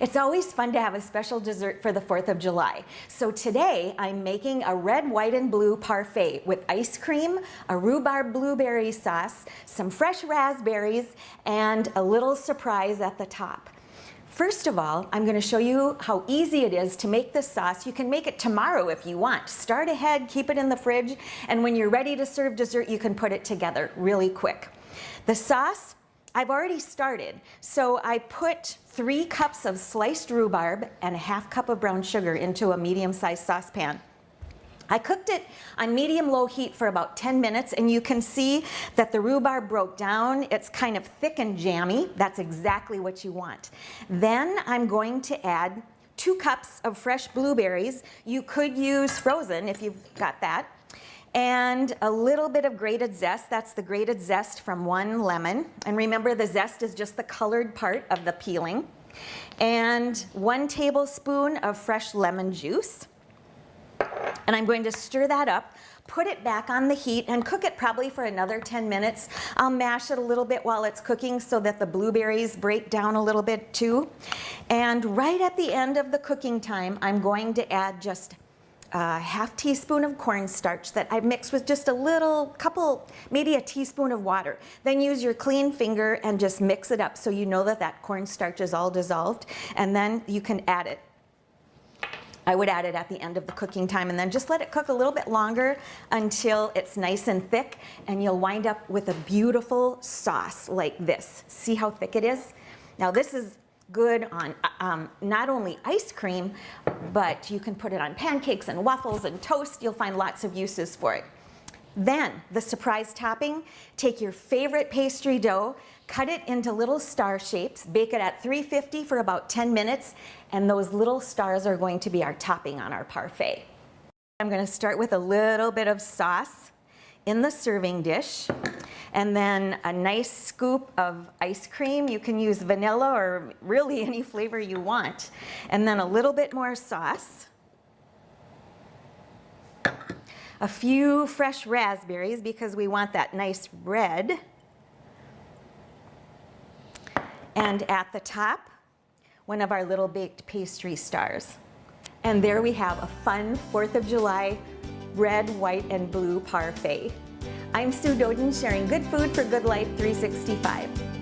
It's always fun to have a special dessert for the 4th of July. So today I'm making a red, white, and blue parfait with ice cream, a rhubarb blueberry sauce, some fresh raspberries, and a little surprise at the top. First of all, I'm going to show you how easy it is to make this sauce. You can make it tomorrow if you want. Start ahead, keep it in the fridge, and when you're ready to serve dessert, you can put it together really quick. The sauce I've already started. So I put three cups of sliced rhubarb and a half cup of brown sugar into a medium-sized saucepan. I cooked it on medium-low heat for about 10 minutes and you can see that the rhubarb broke down. It's kind of thick and jammy. That's exactly what you want. Then I'm going to add two cups of fresh blueberries. You could use frozen if you've got that and a little bit of grated zest. That's the grated zest from one lemon. And remember the zest is just the colored part of the peeling. And one tablespoon of fresh lemon juice. And I'm going to stir that up, put it back on the heat and cook it probably for another 10 minutes. I'll mash it a little bit while it's cooking so that the blueberries break down a little bit too. And right at the end of the cooking time, I'm going to add just a half teaspoon of cornstarch that I mix with just a little couple, maybe a teaspoon of water. Then use your clean finger and just mix it up so you know that that cornstarch is all dissolved. And then you can add it. I would add it at the end of the cooking time and then just let it cook a little bit longer until it's nice and thick and you'll wind up with a beautiful sauce like this. See how thick it is? Now this is good on um, not only ice cream, but you can put it on pancakes and waffles and toast. You'll find lots of uses for it. Then the surprise topping, take your favorite pastry dough, cut it into little star shapes, bake it at 350 for about 10 minutes, and those little stars are going to be our topping on our parfait. I'm gonna start with a little bit of sauce in the serving dish and then a nice scoop of ice cream. You can use vanilla or really any flavor you want. And then a little bit more sauce. A few fresh raspberries because we want that nice red. And at the top, one of our little baked pastry stars. And there we have a fun 4th of July red, white, and blue parfait. I'm Sue Doeden sharing good food for good life 365.